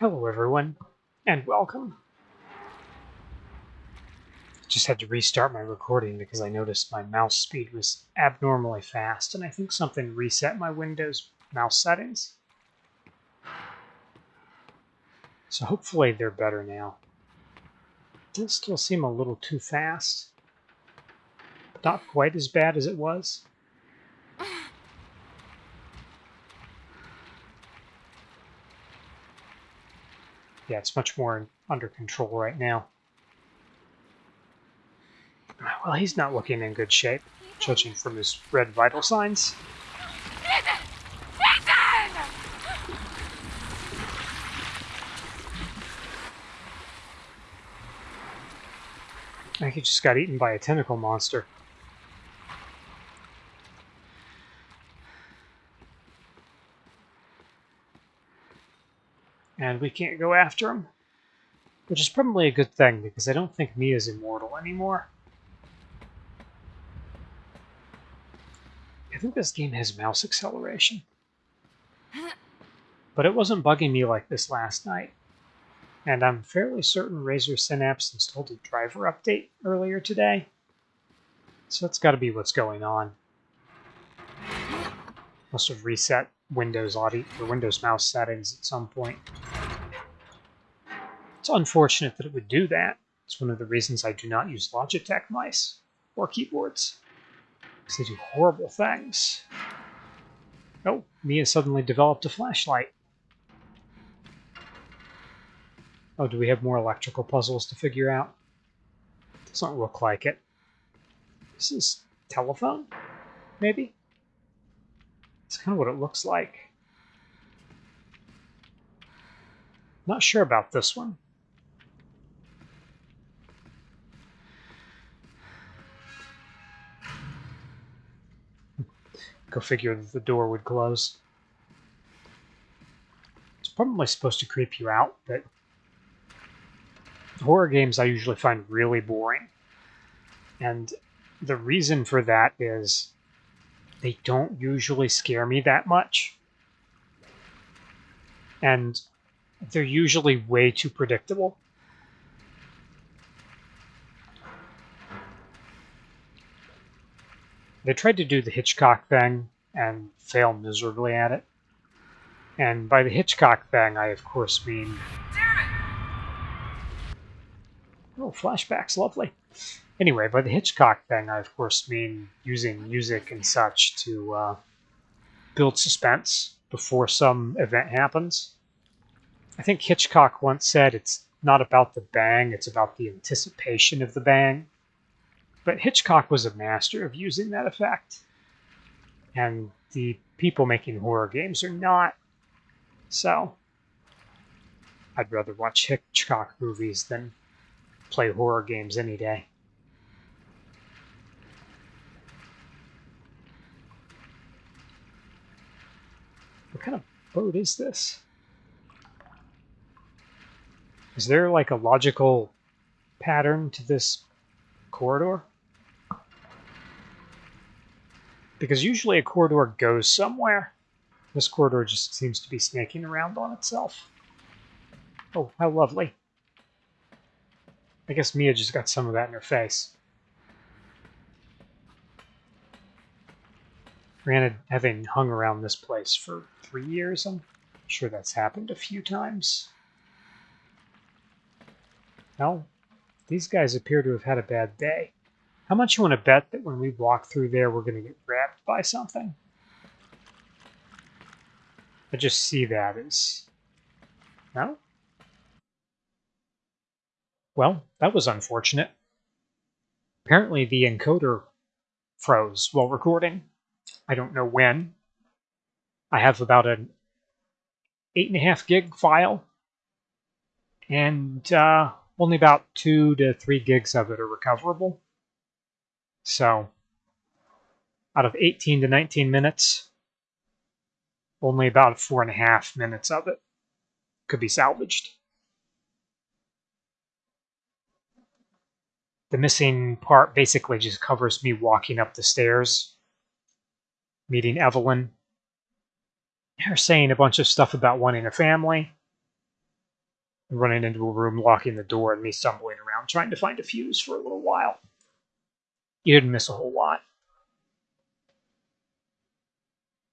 Hello, everyone, and welcome. Just had to restart my recording because I noticed my mouse speed was abnormally fast, and I think something reset my Windows mouse settings. So hopefully they're better now. Does still seem a little too fast. Not quite as bad as it was. Yeah, it's much more under control right now. Well, he's not looking in good shape, judging from his red vital signs. I think he just got eaten by a tentacle monster. And we can't go after him. Which is probably a good thing, because I don't think Mia's immortal anymore. I think this game has mouse acceleration. But it wasn't bugging me like this last night. And I'm fairly certain Razer Synapse installed a driver update earlier today. So that's got to be what's going on. Must have reset Windows audio or Windows mouse settings at some point. It's unfortunate that it would do that. It's one of the reasons I do not use Logitech mice or keyboards. Because they do horrible things. Oh, Mia suddenly developed a flashlight. Oh, do we have more electrical puzzles to figure out? Doesn't look like it. This is telephone? Maybe? It's kind of what it looks like. Not sure about this one. Go figure that the door would close. It's probably supposed to creep you out, but horror games I usually find really boring. And the reason for that is they don't usually scare me that much. And they're usually way too predictable. They tried to do the Hitchcock thing and failed miserably at it. And by the Hitchcock thing, I of course mean. Oh, flashbacks, lovely. Anyway, by the Hitchcock thing, I of course mean using music and such to uh, build suspense before some event happens. I think Hitchcock once said it's not about the bang, it's about the anticipation of the bang. But Hitchcock was a master of using that effect. And the people making horror games are not. So, I'd rather watch Hitchcock movies than play horror games any day. What kind of boat is this? Is there like a logical pattern to this corridor? Because usually a corridor goes somewhere. This corridor just seems to be snaking around on itself. Oh, how lovely. I guess Mia just got some of that in her face. Granted, having hung around this place for three years, I'm sure that's happened a few times. Well, these guys appear to have had a bad day. How much you want to bet that when we walk through there, we're going to get grabbed by something? I just see that as... No? Well, that was unfortunate. Apparently the encoder froze while recording. I don't know when. I have about an 8.5 gig file, and uh, only about 2 to 3 gigs of it are recoverable. So, out of 18 to 19 minutes, only about four and a half minutes of it could be salvaged. The missing part basically just covers me walking up the stairs, meeting Evelyn, her saying a bunch of stuff about wanting a family, running into a room, locking the door, and me stumbling around trying to find a fuse for a little while. You didn't miss a whole lot.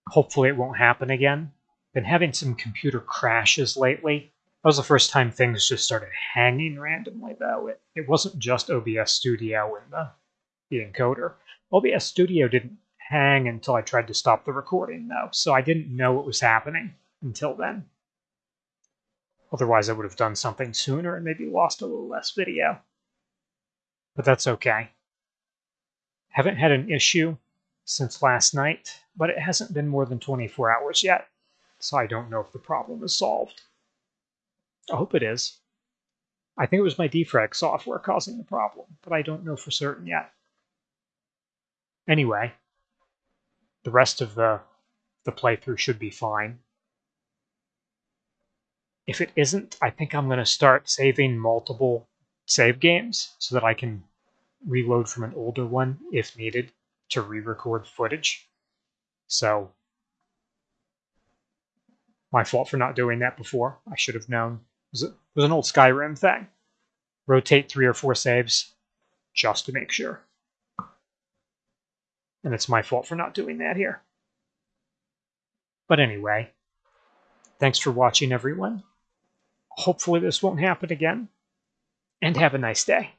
Hopefully, it won't happen again. Been having some computer crashes lately. That was the first time things just started hanging randomly, though. It, it wasn't just OBS Studio and the, the encoder. OBS Studio didn't hang until I tried to stop the recording, though, so I didn't know what was happening until then. Otherwise, I would have done something sooner and maybe lost a little less video. But that's okay. Haven't had an issue since last night, but it hasn't been more than 24 hours yet, so I don't know if the problem is solved. I hope it is. I think it was my defrag software causing the problem, but I don't know for certain yet. Anyway, the rest of the, the playthrough should be fine. If it isn't, I think I'm going to start saving multiple save games so that I can reload from an older one if needed to re-record footage. So, my fault for not doing that before. I should have known. It was, it was an old Skyrim thing. Rotate three or four saves just to make sure. And it's my fault for not doing that here. But anyway, thanks for watching, everyone. Hopefully, this won't happen again. And have a nice day.